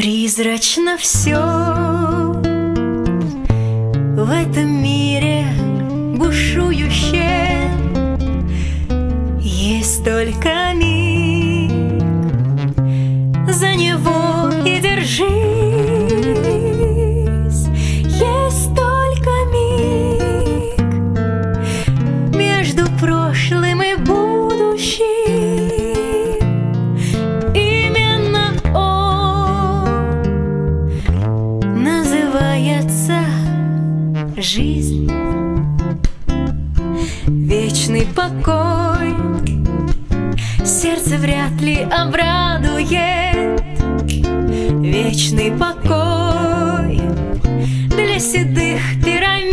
Призрачно все в этом мире бушующее. Есть только миг, Вечный покой. Сердце вряд ли обрадует. Вечный покой Для седых пирамид.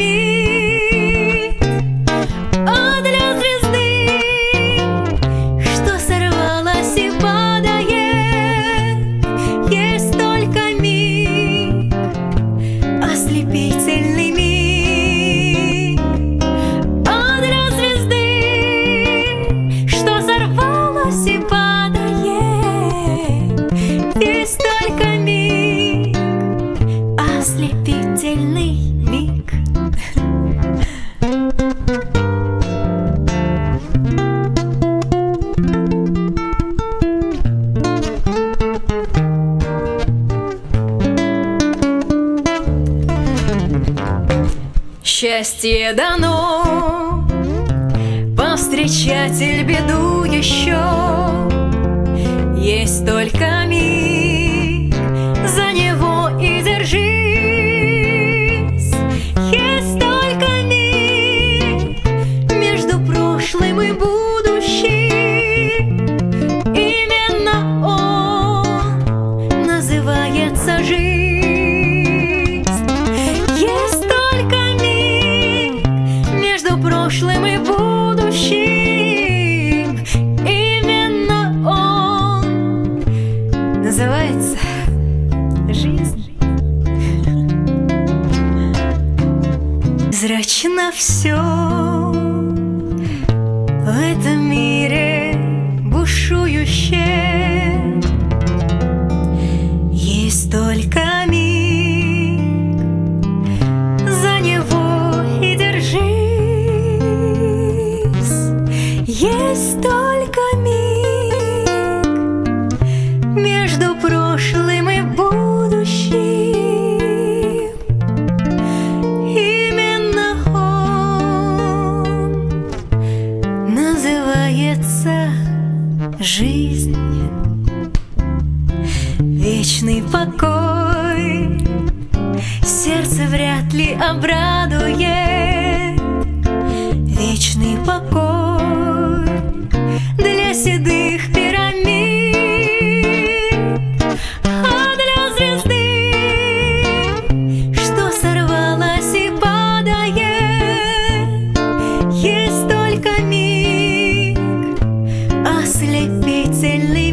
А для звезды Что сорвалась и падает. Есть только миг Ослепительный Счастье дано. Повстречатель беду еще. Есть только миг прошлым и будущим. Именно он называется. Зрачно все в этом мире Вечный покой. Сердце вряд ли обрадует. Вечный покой Для седых пирамид. А для звезды Что сорвалась и падает. Есть только миг Ослепительный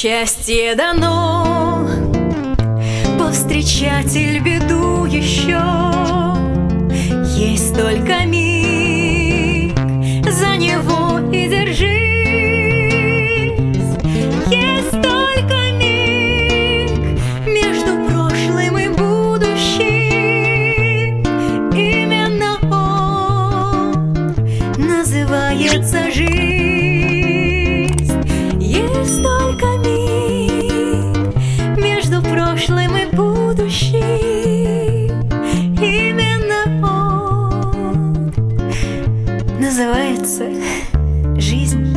Счастье дано, повстречатель беду еще. Есть только миг, за него и держись. Есть только миг между прошлым и будущим. Именно он называется жизнь. Есть называется жизнь.